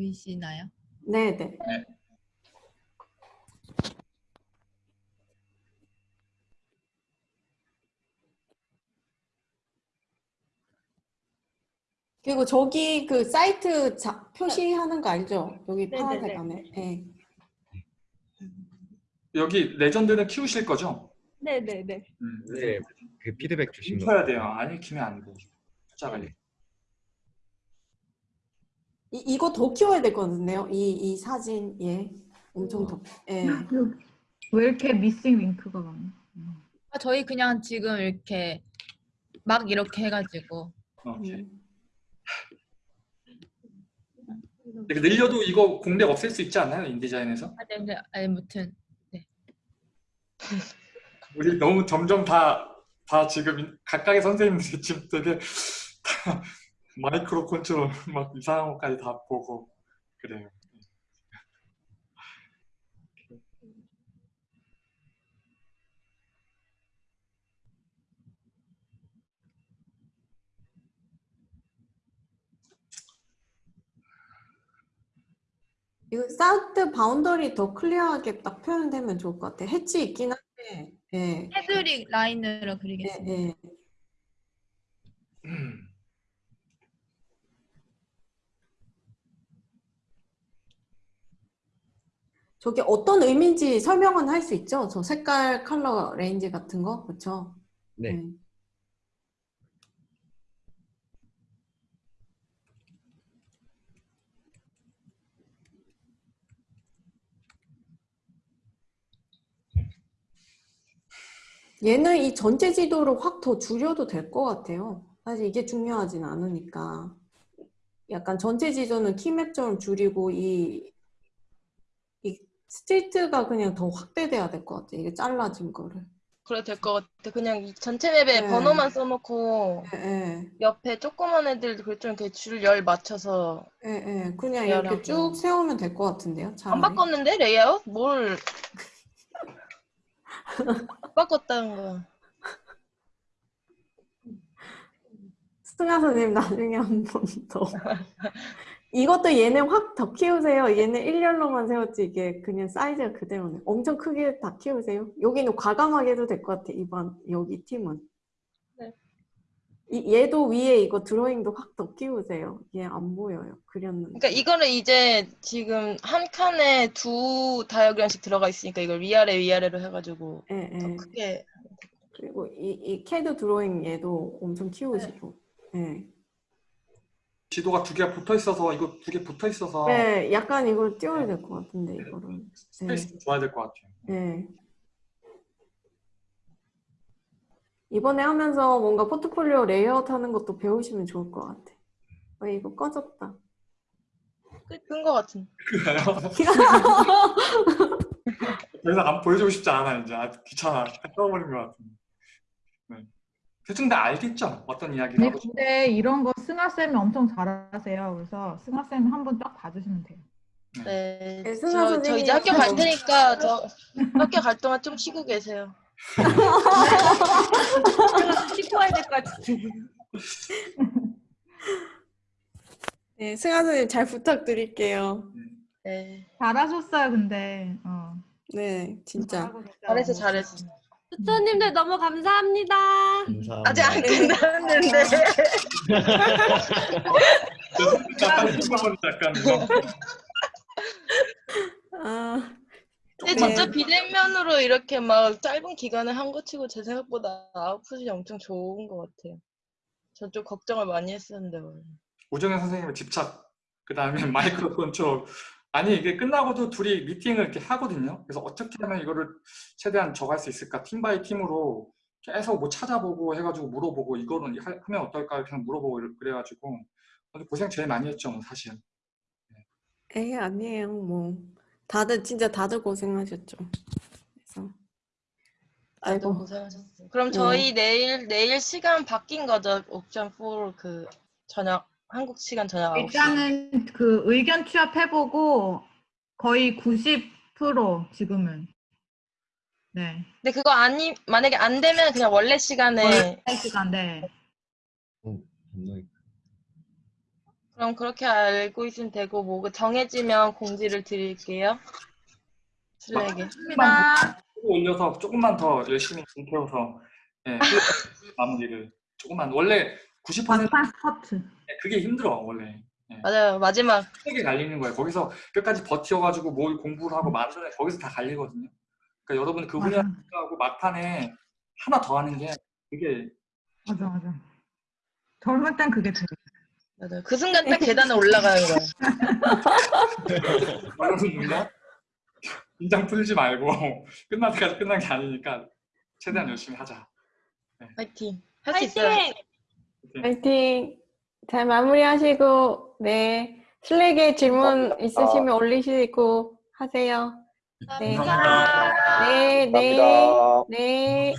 보이시나요? 네, 네. 그리고 저기 그 사이트 자, 표시하는 거 알죠? 여기 네, 파란색 네, 네. 안에. 네. 여기 레전드는 키우실 거죠? 네네네. 음, 네, 그 피드백 주신 거. 읽혀야 돼요. 안 읽히면 안 돼. 네. 이, 이거 더 키워야 될 것 같은데요? 이, 이 사진, 예. 엄청 더. 예. 왜 이렇게 미싱 링크가 많아? 아, 저희 그냥 지금 이렇게 막 이렇게 해가지고 오케이. 음. 이렇게 늘려도 이거 공백 없앨 수 있지 않나요? 인디자인에서? 아, 네, 네, 아무튼 우리 너무 점점 다, 다 지금 각각의 선생님들이 지금 되게 다 micro control 막 이상한 것까지 다 보고 그래요. 이거 site boundary 더 clear하게 딱 표현되면 좋을 것 같아요. hatch 있긴 한데. 예. 헤드릭 라인으로 예, 그리겠습니다. 예. 음. 저게 어떤 의미인지 설명은 할 수 있죠? 저 색깔, color range 같은 거, 그렇죠? 네. 얘는 이 전체 지도를 확 더 줄여도 될 것 같아요. 사실 이게 중요하진 않으니까. 약간 전체 지도는 key map처럼 줄이고 이, 이 street가 그냥 더 확대돼야 될 것 같아요. 이게 잘라진 거를. 그래 될 것 같아. 그냥 이 전체 map에 네. 번호만 써놓고 예, 예. 옆에 조그만 애들 좀 이렇게 줄 열 맞춰서 예, 예. 그냥 이렇게 미안하고. 쭉 세우면 될 것 같은데요. 안 차라리. 바꿨는데 레이아웃? 뭘 안 바꿨다는 거야. 승아 선생님 나중에 한 번 더. 이것도 얘는 확 더 키우세요. 얘는 일렬로만 세웠지 이게 그냥 사이즈가 그대로네. 엄청 크게 다 키우세요. 여기는 과감하게 해도 될 것 같아. 이번 여기 팀은. 네. 이, 얘도 위에 이거 드로잉도 확 더 키우세요. 얘 안 보여요. 그렸는데. 그러니까 이거를 이제 지금 한 칸에 두 다이어그램씩 들어가 있으니까 이걸 위아래 위아래로 해가지고 예, 더 예. 크게 그리고 이, 이 CAD drawing 얘도 엄청 키우시고. 예. 지도가 두 개가 붙어 있어서 이거 두 개 붙어 있어서 네, 약간 이걸 띄워야 될 것 같은데 이거를. space 줘야 될 것 같아요. 네. 이번에 하면서 뭔가 포트폴리오 레이아웃 하는 것도 배우시면 좋을 것 같아. 어, 이거 꺼졌다. 끈거 같은. 그래요? 더 이상 안 보여주고 싶지 않아 이제 아, 귀찮아 떠버린 것 같은데. 네. 대충 다 알겠죠? 어떤 이야기를 네, 근데 이런 거 승아 쌤이 엄청 잘하세요. 그래서 승아 쌤 한번 딱 봐주시면 돼요. 네. 네, 승아 저, 저 이제 학교 갈 좀- 테니까 저 학교 갈 동안 좀 쉬고 계세요. 씻고 와야 될 것 같은데. 네, 승아 선생님 잘 부탁드릴게요. 네. 잘하셨어요, 근데. 어. 네, 진짜. 잘하고 계세요. 잘했어 잘했어. 수초님들 너무 감사합니다. 감사합니다. 아직 안 끝났는데. 이거. 아, 근데 네. 진짜 비대면으로 이렇게 막 짧은 기간에 한 거 치고 제 생각보다 아웃풋이 엄청 좋은 것 같아요. 저좀 걱정을 많이 했었는데 원래. 오정현 선생님의 집착 그 다음에 micro control 아니 이게 끝나고도 둘이 미팅을 이렇게 하거든요 그래서 어떻게 하면 이거를 최대한 적할 수 있을까 team by team으로 계속 뭐 찾아보고 해가지고 물어보고 이거는 하- 하면 어떨까 그냥 물어보고 그래가지고 고생 제일 많이 했죠 뭐 사실 에이, 아니에요. 뭐. 다들, 진짜 다들 고생하셨죠. 그래서. 아이고. 고생하셨어요. 그럼 네. 저희 내일 내일 시간 바뀐 거죠? 옵션 4그 저녁 한국 시간 저녁 9시. 일단은 그 의견 취합해보고 거의 90% 지금은. 네. 근데 그거 아니 만약에 안 되면 그냥 원래 시간에 할 시간, 네. 어, 감사합니다. 그럼 그렇게 알고 있으면 되고 뭐 정해지면 공지를 드릴게요. 슬랙에. 감사합니다. 올려서 조금만 더 열심히 불태워서 예, 마무리를 조금만 원래 90% 완판 스커트. 그게 힘들어 원래 맞아요. 마지막 세게 갈리는 거예요. 거기서 끝까지 버텨가지고 뭘 공부를 하고 만드는 거기서 다 갈리거든요. 그러니까 여러분 그 맞아. 훈련하고 막판에 하나 더 하는 게 그게 맞아, 맞아. 젊을 땐 그게 돼. 맞아요. 그 순간 딱 계단에 올라가는 거예요. 여러분 누나 긴장 풀지 말고 끝날 때까지 끝난 게 아니니까 최대한 열심히 하자. 파이팅. 할 수 있어요. 파이팅! 잘 마무리하시고, 네. 슬랙에 질문 있으시면 올리시고 하세요. 네. 감사합니다. 네, 네. 네.